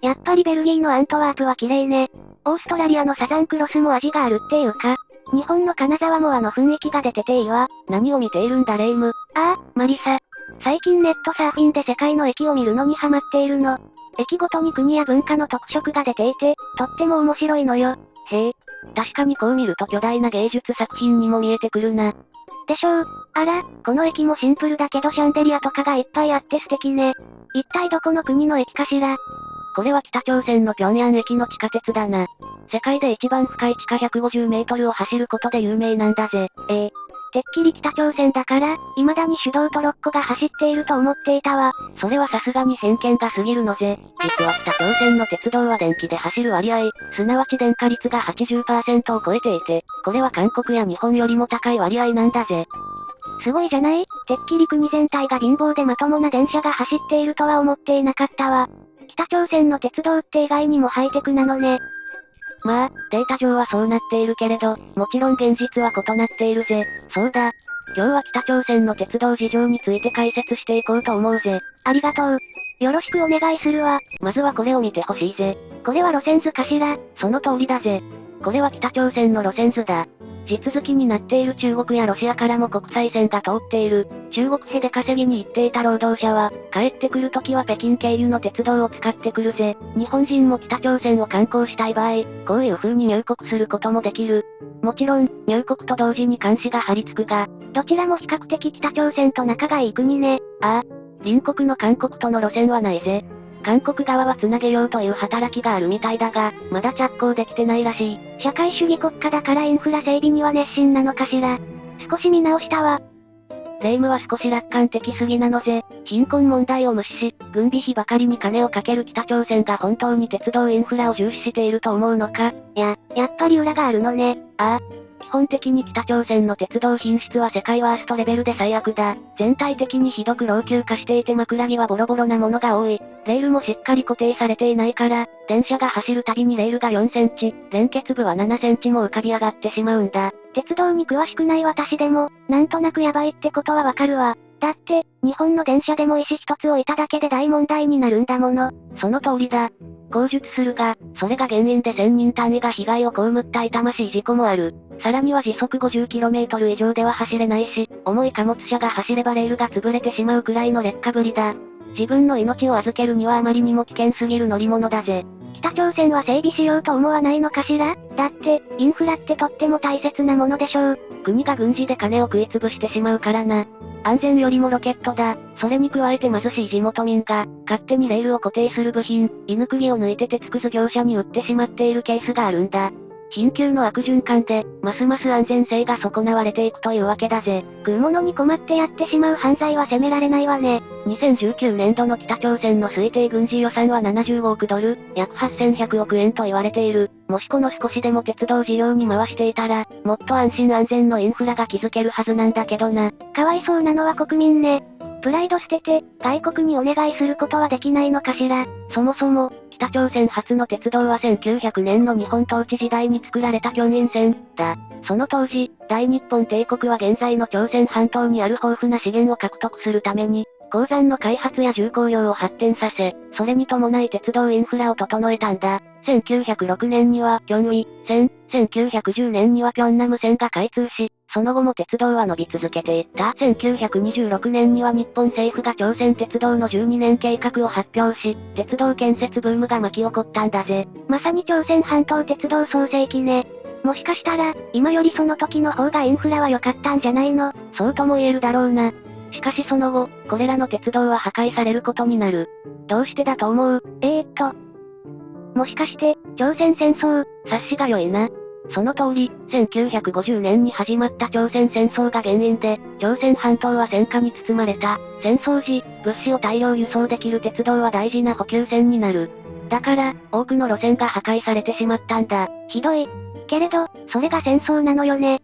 やっぱりベルギーのアントワープは綺麗ね。オーストラリアのサザンクロスも味があるっていうか、日本の金沢もあの雰囲気が出てていいわ。何を見ているんだレイム。ああ、マリサ。最近ネットサーフィンで世界の駅を見るのにハマっているの。駅ごとに国や文化の特色が出ていて、とっても面白いのよ。へえ。確かにこう見ると巨大な芸術作品にも見えてくるな。でしょう。あら、この駅もシンプルだけどシャンデリアとかがいっぱいあって素敵ね。一体どこの国の駅かしらこれは北朝鮮の平壌駅の地下鉄だな。世界で一番深い地下150メートルを走ることで有名なんだぜ。ええてっきり北朝鮮だから、未だに手動トロッコが走っていると思っていたわ。それはさすがに偏見が過ぎるのぜ。実は北朝鮮の鉄道は電気で走る割合、すなわち電化率が80%を超えていて、これは韓国や日本よりも高い割合なんだぜ。すごいじゃない？てっきり国全体が貧乏でまともな電車が走っているとは思っていなかったわ。北朝鮮の鉄道って意外にもハイテクなのね。まあ、データ上はそうなっているけれど、もちろん現実は異なっているぜ。そうだ。今日は北朝鮮の鉄道事情について解説していこうと思うぜ。ありがとう。よろしくお願いするわ。まずはこれを見てほしいぜ。これは路線図かしら？その通りだぜ。これは北朝鮮の路線図だ。地続きになっている中国やロシアからも国際線が通っている。中国へで稼ぎに行っていた労働者は、帰ってくるときは北京経由の鉄道を使ってくるぜ。日本人も北朝鮮を観光したい場合、こういう風に入国することもできる。もちろん、入国と同時に監視が張り付くが、どちらも比較的北朝鮮と仲がいい国ね。ああ、隣国の韓国との路線はないぜ。韓国側は繋げようという働きがあるみたいだが、まだ着工できてないらしい。社会主義国家だからインフラ整備には熱心なのかしら。少し見直したわ。霊夢は少し楽観的すぎなのぜ。貧困問題を無視し、軍備費ばかりに金をかける北朝鮮が本当に鉄道インフラを重視していると思うのかいや、やっぱり裏があるのね。ああ、基本的に北朝鮮の鉄道品質は世界ワーストレベルで最悪だ。全体的にひどく老朽化していて枕木はボロボロなものが多い。レールもしっかり固定されていないから、電車が走るたびにレールが4センチ、連結部は7センチも浮かび上がってしまうんだ。鉄道に詳しくない私でも、なんとなくやばいってことはわかるわ。だって、日本の電車でも石一つ置いただけで大問題になるんだもの。その通りだ。口述するが、それが原因で1000人単位が被害を被った痛ましい事故もある。さらには時速 50km 以上では走れないし、重い貨物車が走ればレールが潰れてしまうくらいの劣化ぶりだ。自分の命を預けるにはあまりにも危険すぎる乗り物だぜ。北朝鮮は整備しようと思わないのかしら？だって、インフラってとっても大切なものでしょう。国が軍事で金を食い潰してしまうからな。安全よりもロケットだ。それに加えて貧しい地元民が、勝手にレールを固定する部品、犬釘を抜いて鉄くず業者に売ってしまっているケースがあるんだ。緊急の悪循環で、ますます安全性が損なわれていくというわけだぜ。食うものに困ってやってしまう犯罪は責められないわね。2019年度の北朝鮮の推定軍事予算は75億ドル、約8100億円と言われている。もしこの少しでも鉄道事業に回していたら、もっと安心安全のインフラが築けるはずなんだけどな。かわいそうなのは国民ね。プライド捨てて、外国にお願いすることはできないのかしら。そもそも、北朝鮮初の鉄道は1900年の日本統治時代に作られた京陰線、だ。その当時、大日本帝国は現在の朝鮮半島にある豊富な資源を獲得するために、鉱山の開発や重工業を発展させ、それに伴い鉄道インフラを整えたんだ。1906年には、キョンウィ線、1910年にはピョンナム線が開通し、その後も鉄道は伸び続けていった。1926年には日本政府が朝鮮鉄道の12年計画を発表し、鉄道建設ブームが巻き起こったんだぜ。まさに朝鮮半島鉄道創世期ね。もしかしたら、今よりその時の方がインフラは良かったんじゃないの？そうとも言えるだろうな。しかしその後、これらの鉄道は破壊されることになる。どうしてだと思う？えー、っと。もしかして、朝鮮戦争察しが良いな。その通り、1950年に始まった朝鮮戦争が原因で、朝鮮半島は戦火に包まれた。戦争時、物資を大量輸送できる鉄道は大事な補給線になる。だから、多くの路線が破壊されてしまったんだ。ひどい。けれど、それが戦争なのよね。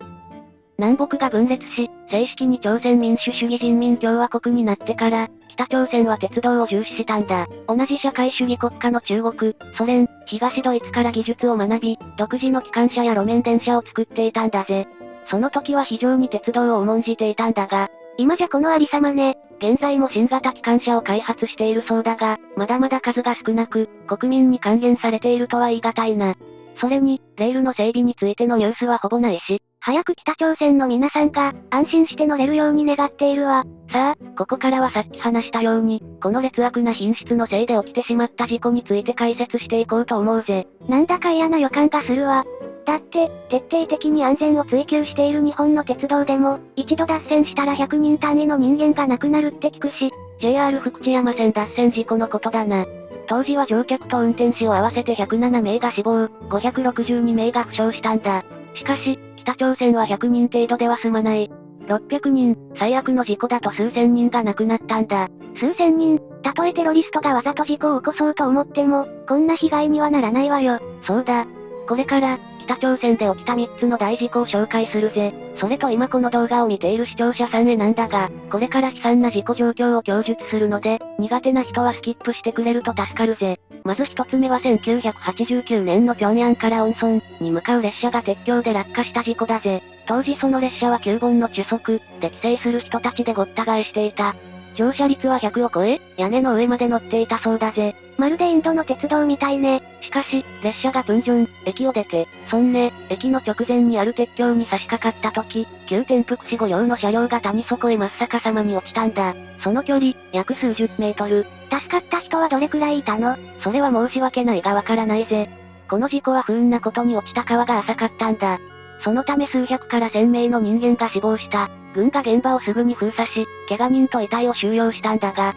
南北が分裂し、正式に朝鮮民主主義人民共和国になってから、北朝鮮は鉄道を重視したんだ。同じ社会主義国家の中国、ソ連、東ドイツから技術を学び、独自の機関車や路面電車を作っていたんだぜ。その時は非常に鉄道を重んじていたんだが、今じゃこのありさまね。現在も新型機関車を開発しているそうだが、まだまだ数が少なく、国民に還元されているとは言い難いな。それに、レールの整備についてのニュースはほぼないし、早く北朝鮮の皆さんが、安心して乗れるように願っているわ。さあ、ここからはさっき話したように、この劣悪な品質のせいで起きてしまった事故について解説していこうと思うぜ。なんだか嫌な予感がするわ。だって、徹底的に安全を追求している日本の鉄道でも、一度脱線したら100人単位の人間が亡くなるって聞くし、JR 福知山線脱線事故のことだな。当時は乗客と運転士を合わせて107名が死亡、562名が負傷したんだ。しかし、北朝鮮は100人程度では済まない。600人、最悪の事故だと数千人が亡くなったんだ。数千人たとえテロリストがわざと事故を起こそうと思っても、こんな被害にはならないわよ。そうだ。これから、北朝鮮で起きた3つの大事故を紹介するぜ。それと今この動画を見ている視聴者さんへなんだが、これから悲惨な事故状況を供述するので、苦手な人はスキップしてくれると助かるぜ。まず一つ目は1989年の平壌から温村に向かう列車が鉄橋で落下した事故だぜ。当時その列車は9本の中速で帰省する人たちでごった返していた。乗車率は100を超え、屋根の上まで乗っていたそうだぜ。まるでインドの鉄道みたいね。しかし、列車がプンジョン、駅を出て、ソンネ、駅の直前にある鉄橋に差し掛かった時、急転覆死後用の車両が谷底へ真っ逆さまに落ちたんだ。その距離、約数十メートル。助かった人はどれくらいいたの？それは申し訳ないがわからないぜ。この事故は不運なことに落ちた川が浅かったんだ。そのため数百から千名の人間が死亡した。軍が現場をすぐに封鎖し、怪我人と遺体を収容したんだが、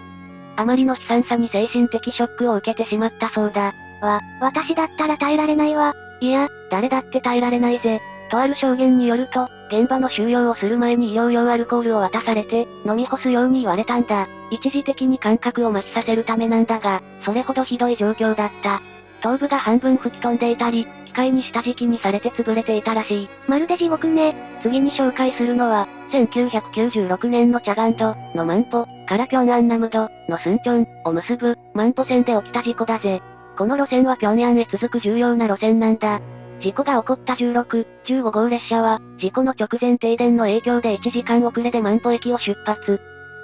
あまりの悲惨さに精神的ショックを受けてしまったそうだ。わ、私だったら耐えられないわ。いや、誰だって耐えられないぜ。とある証言によると、現場の収容をする前に医療用アルコールを渡されて、飲み干すように言われたんだ。一時的に感覚を麻痺させるためなんだが、それほどひどい状況だった。頭部が半分吹き飛んでいたり、機械に下敷きにされて潰れていたらしい。まるで地獄ね。次に紹介するのは、1996年のチャガンドのマンポからピョンアンナムドのスンチョンを結ぶマンポ線で起きた事故だぜ。この路線はピョンヤンへ続く重要な路線なんだ。事故が起こった16、15号列車は、事故の直前停電の影響で1時間遅れでマンポ駅を出発。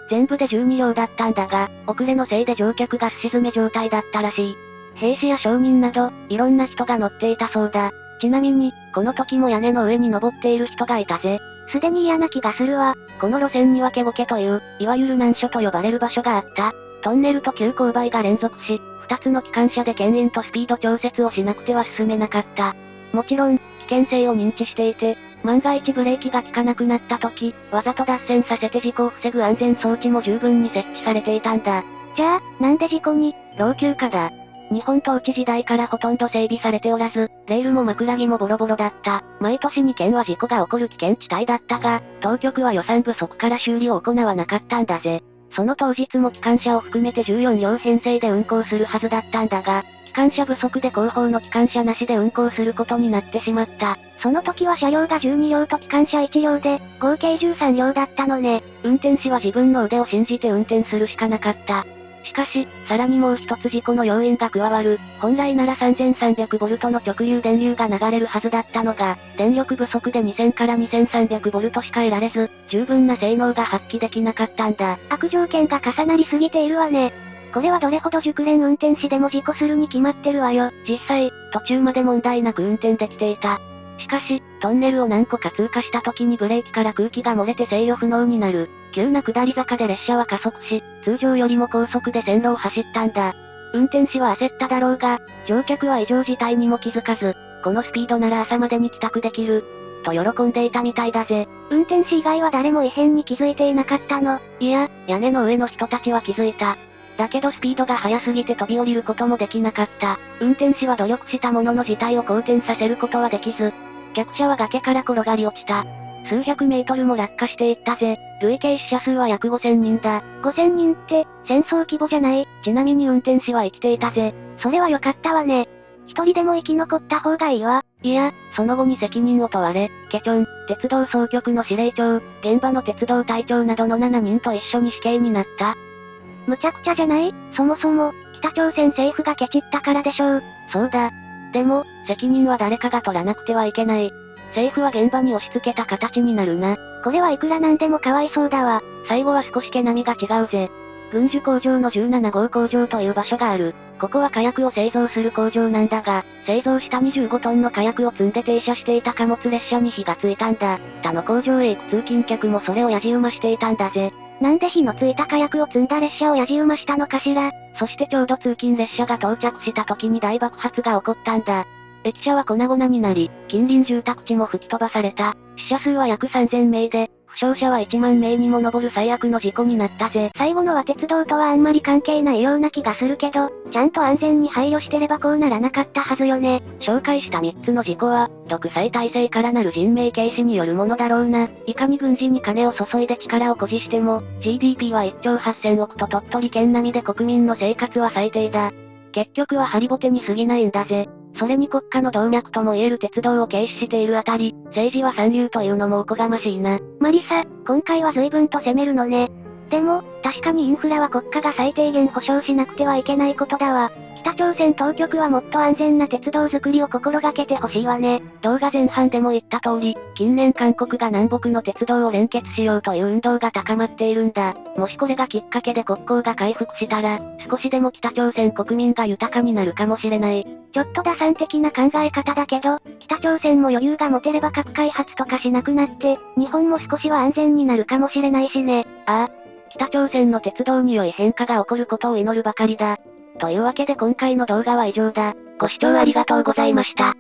全部で12両だったんだが、遅れのせいで乗客がすし詰め状態だったらしい。兵士や商人など、いろんな人が乗っていたそうだ。ちなみに、この時も屋根の上に登っている人がいたぜ。すでに嫌な気がするわ。この路線にはケゴケという、いわゆる難所と呼ばれる場所があった。トンネルと急勾配が連続し、二つの機関車で牽引とスピード調節をしなくては進めなかった。もちろん、危険性を認知していて、万が一ブレーキが効かなくなった時、わざと脱線させて事故を防ぐ安全装置も十分に設置されていたんだ。じゃあ、なんで事故に？老朽化だ。日本統治時代からほとんど整備されておらず、レールも枕木もボロボロだった。毎年2件は事故が起こる危険地帯だったが、当局は予算不足から修理を行わなかったんだぜ。その当日も機関車を含めて14両編成で運行するはずだったんだが、機関車不足で後方の機関車なしで運行することになってしまった。その時は車両が12両と機関車1両で、合計13両だったのね。運転士は自分の腕を信じて運転するしかなかった。しかし、さらにもう一つ事故の要因が加わる。本来なら 3300V の直流電流が流れるはずだったのが、電力不足で2000から 2300V しか得られず、十分な性能が発揮できなかったんだ。悪条件が重なりすぎているわね。これはどれほど熟練運転士でも事故するに決まってるわよ。実際、途中まで問題なく運転できていた。しかし、トンネルを何個か通過した時にブレーキから空気が漏れて制御不能になる。急な下り坂で列車は加速し、通常よりも高速で線路を走ったんだ。運転士は焦っただろうが、乗客は異常事態にも気づかず、このスピードなら朝までに帰宅できる、と喜んでいたみたいだぜ。運転士以外は誰も異変に気づいていなかったのいや、屋根の上の人たちは気づいた。だけどスピードが速すぎて飛び降りることもできなかった。運転士は努力したものの事態を好転させることはできず、客車は崖から転がり落ちた。数百メートルも落下していったぜ。累計死者数は約5000人だ。5000人って、戦争規模じゃないちなみに運転士は生きていたぜ。それは良かったわね。一人でも生き残った方がいいわ。いや、その後に責任を問われ、ケチョン、鉄道総局の司令長、現場の鉄道隊長などの7人と一緒に死刑になった。むちゃくちゃじゃない？そもそも、北朝鮮政府がケチったからでしょう。そうだ。でも、責任は誰かが取らなくてはいけない。政府は現場に押し付けた形になるな。これはいくらなんでもかわいそうだわ。最後は少し毛並みが違うぜ。軍需工場の17号工場という場所がある。ここは火薬を製造する工場なんだが、製造した25トンの火薬を積んで停車していた貨物列車に火がついたんだ。他の工場へ行く通勤客もそれをやじ馬していたんだぜ。なんで火のついた火薬を積んだ列車をやじ馬したのかしらそしてちょうど通勤列車が到着した時に大爆発が起こったんだ。駅舎は粉々になり、近隣住宅地も吹き飛ばされた。死者数は約3000名で、負傷者は1万名にも上る最悪の事故になったぜ。最後のは鉄道とはあんまり関係ないような気がするけど、ちゃんと安全に配慮してればこうならなかったはずよね。紹介した3つの事故は、独裁体制からなる人命軽視によるものだろうな。いかに軍事に金を注いで力を誇示しても、GDP は1兆8000億と鳥取県並みで国民の生活は最低だ。結局はハリボテに過ぎないんだぜ。それに国家の動脈とも言える鉄道を軽視しているあたり、政治は三流というのもおこがましいな。マリサ、今回は随分と攻めるのね。でも、確かにインフラは国家が最低限保障しなくてはいけないことだわ。北朝鮮当局はもっと安全な鉄道作りを心がけてほしいわね。動画前半でも言った通り、近年韓国が南北の鉄道を連結しようという運動が高まっているんだ。もしこれがきっかけで国交が回復したら、少しでも北朝鮮国民が豊かになるかもしれない。ちょっと打算的な考え方だけど、北朝鮮も余裕が持てれば核開発とかしなくなって、日本も少しは安全になるかもしれないしね。ああ。北朝鮮の鉄道に良い変化が起こることを祈るばかりだ。というわけで今回の動画は以上だ。ご視聴ありがとうございました。